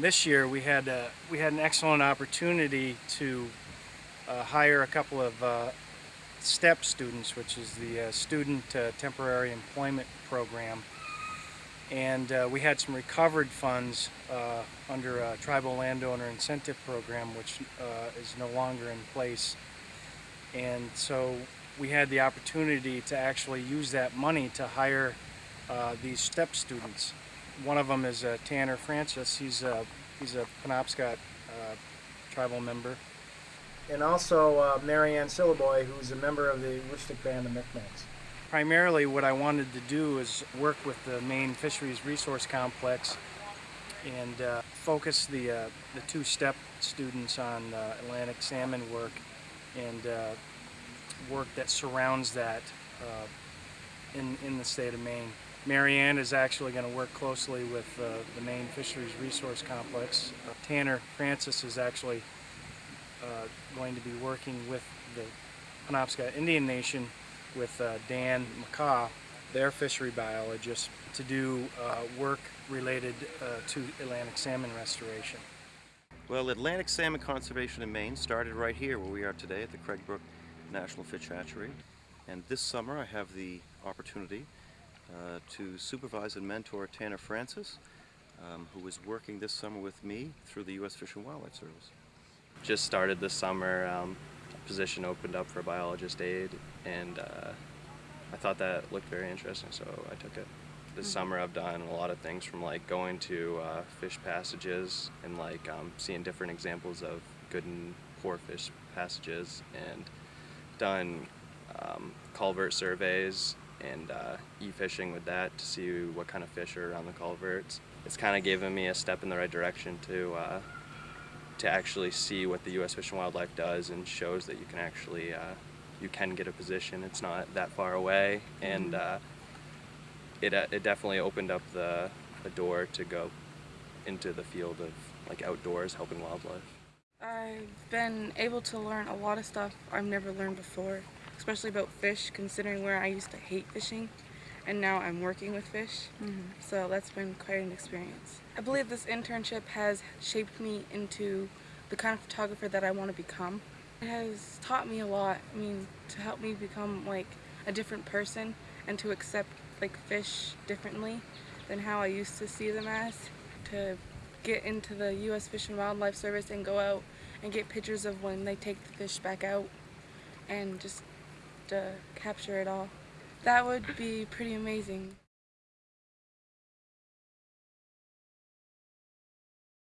this year we had uh, we had an excellent opportunity to uh, hire a couple of uh, STEP students, which is the uh, Student uh, Temporary Employment Program. And we had some recovered funds under a Tribal Landowner Incentive Program, which is no longer in place. And so we had the opportunity to actually use that money to hire uh, these STEP students. One of them is uh, Tanner Francis. He's a, he's a Penobscot uh, tribal member. And also uh, Marianne Sillaboy, who's a member of the Woodstick Band of Micmacs. Primarily what I wanted to do is work with the Maine Fisheries Resource Complex and uh, focus the, uh, the two STEP students on uh, Atlantic salmon work and uh, work that surrounds that uh, in, in the state of Maine. Marianne is actually going to work closely with uh, the Maine Fisheries Resource Complex. Uh, Tanner Francis is actually uh, going to be working with the Penobscot Indian Nation with uh, Dan McCaw, their fishery biologist, to do uh, work related uh, to Atlantic salmon restoration. Well, Atlantic salmon conservation in Maine started right here where we are today at the Craigbrook National Fish Hatchery. And this summer I have the opportunity uh, to supervise and mentor Tanner Francis, um, who is working this summer with me through the U.S. Fish and Wildlife Service. Just started this summer, um, a position opened up for biologist aid, and uh, I thought that looked very interesting, so I took it. This Mm-hmm. summer I've done a lot of things from like going to uh, fish passages and like um, seeing different examples of good and poor fish passages and done um, culvert surveys and uh, e-fishing with that to see what kind of fish are around the culverts. It's kind of given me a step in the right direction to uh, to actually see what the U.S. Fish and Wildlife does and shows that you can actually uh, you can get a position. It's not that far away, and uh, it uh, it definitely opened up the the door to go into the field of like outdoors helping wildlife. I've been able to learn a lot of stuff I've never learned before, especially about fish, considering where I used to hate fishing, and now I'm working with fish. Mm-hmm. So that's been quite an experience. I believe this internship has shaped me into the kind of photographer that I want to become. It has taught me a lot. I mean, to help me become like a different person and to accept like fish differently than how I used to see them as. To get into the U.S. Fish and Wildlife Service and go out and get pictures of when they take the fish back out and just to capture it all. That would be pretty amazing.